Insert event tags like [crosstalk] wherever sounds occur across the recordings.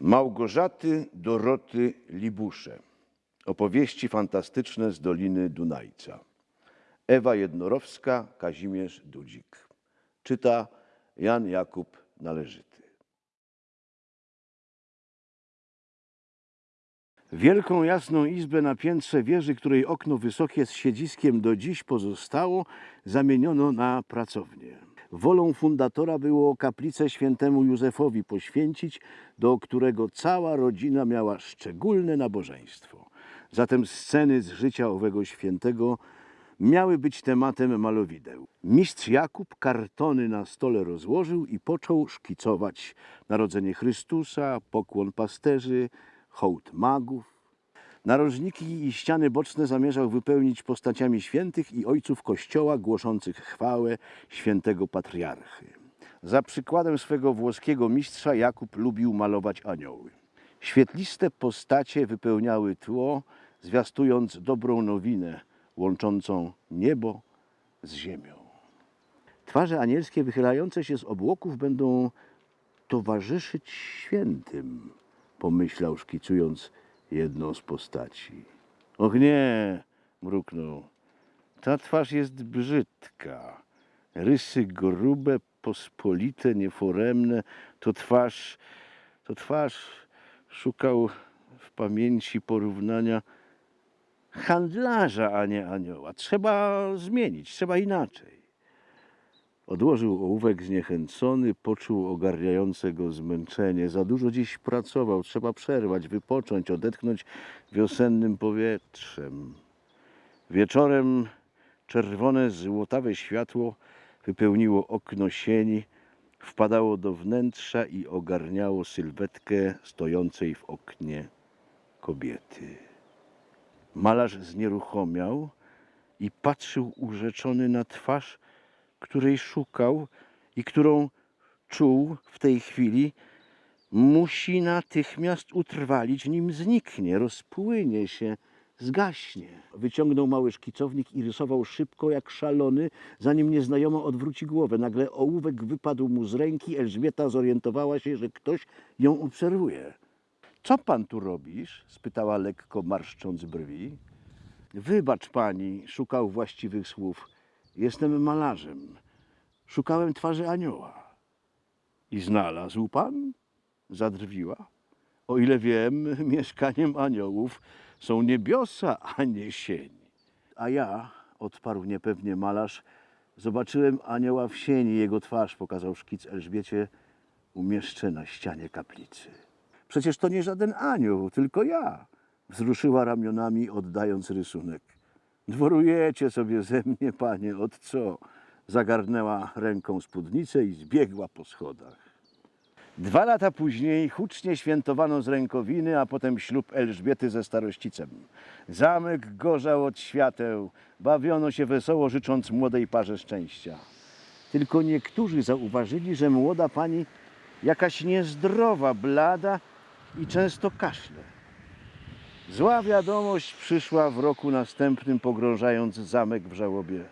Małgorzaty Doroty Libusze. Opowieści fantastyczne z Doliny Dunajca. Ewa Jednorowska, Kazimierz Dudzik. Czyta Jan Jakub Należyty. Wielką jasną izbę na piętrze wieży, której okno wysokie z siedziskiem do dziś pozostało, zamieniono na pracownię. Wolą fundatora było kaplicę świętemu Józefowi poświęcić, do którego cała rodzina miała szczególne nabożeństwo. Zatem sceny z życia owego świętego miały być tematem malowideł. Mistrz Jakub kartony na stole rozłożył i począł szkicować narodzenie Chrystusa, pokłon pasterzy, hołd magów. Narożniki i ściany boczne zamierzał wypełnić postaciami świętych i ojców Kościoła głoszących chwałę świętego patriarchy. Za przykładem swego włoskiego mistrza Jakub lubił malować anioły. Świetliste postacie wypełniały tło, zwiastując dobrą nowinę łączącą niebo z ziemią. Twarze anielskie wychylające się z obłoków będą towarzyszyć świętym, pomyślał szkicując jedną z postaci. Och nie, mruknął. Ta twarz jest brzydka. Rysy grube, pospolite, nieforemne. To twarz, to twarz szukał w pamięci porównania handlarza, a nie anioła. Trzeba zmienić, trzeba inaczej. Odłożył ołówek zniechęcony, poczuł ogarniające go zmęczenie. Za dużo dziś pracował, trzeba przerwać, wypocząć, odetchnąć wiosennym powietrzem. Wieczorem czerwone, złotawe światło wypełniło okno sieni, wpadało do wnętrza i ogarniało sylwetkę stojącej w oknie kobiety. Malarz znieruchomiał i patrzył urzeczony na twarz, której szukał i którą czuł w tej chwili, musi natychmiast utrwalić, nim zniknie, rozpłynie się, zgaśnie. Wyciągnął mały szkicownik i rysował szybko, jak szalony, zanim nieznajomo odwróci głowę. Nagle ołówek wypadł mu z ręki. Elżbieta zorientowała się, że ktoś ją obserwuje. Co pan tu robisz? spytała lekko, marszcząc brwi. Wybacz pani, szukał właściwych słów. Jestem malarzem. Szukałem twarzy anioła. I znalazł pan? Zadrwiła. O ile wiem, [laughs] mieszkaniem aniołów są niebiosa, a nie sień. A ja, odparł niepewnie malarz, zobaczyłem anioła w sieni. Jego twarz pokazał szkic Elżbiecie. Umieszczę na ścianie kaplicy. Przecież to nie żaden anioł, tylko ja. Wzruszyła ramionami, oddając rysunek. Dworujecie sobie ze mnie, panie, od co? Zagarnęła ręką spódnicę i zbiegła po schodach. Dwa lata później hucznie świętowano z rękowiny, a potem ślub Elżbiety ze starościcem. Zamek gorzał od świateł, bawiono się wesoło, życząc młodej parze szczęścia. Tylko niektórzy zauważyli, że młoda pani jakaś niezdrowa, blada i często kaszle. Zła wiadomość przyszła w roku następnym, pogrążając zamek w żałobie.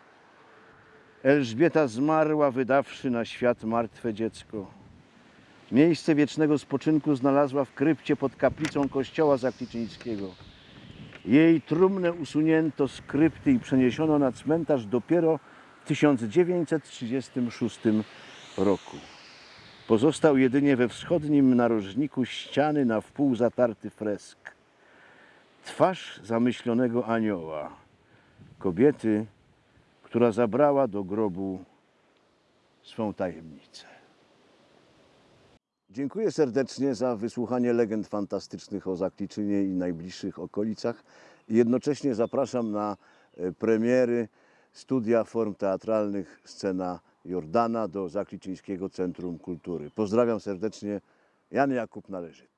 Elżbieta zmarła, wydawszy na świat martwe dziecko. Miejsce wiecznego spoczynku znalazła w krypcie pod kaplicą kościoła zakliczyńskiego. Jej trumnę usunięto z krypty i przeniesiono na cmentarz dopiero w 1936 roku. Pozostał jedynie we wschodnim narożniku ściany na wpół zatarty fresk. Twarz zamyślonego anioła, kobiety, która zabrała do grobu swą tajemnicę. Dziękuję serdecznie za wysłuchanie legend fantastycznych o Zakliczynie i najbliższych okolicach. Jednocześnie zapraszam na e, premiery studia form teatralnych Scena Jordana do Zakliczyńskiego Centrum Kultury. Pozdrawiam serdecznie, Jan Jakub Należyty.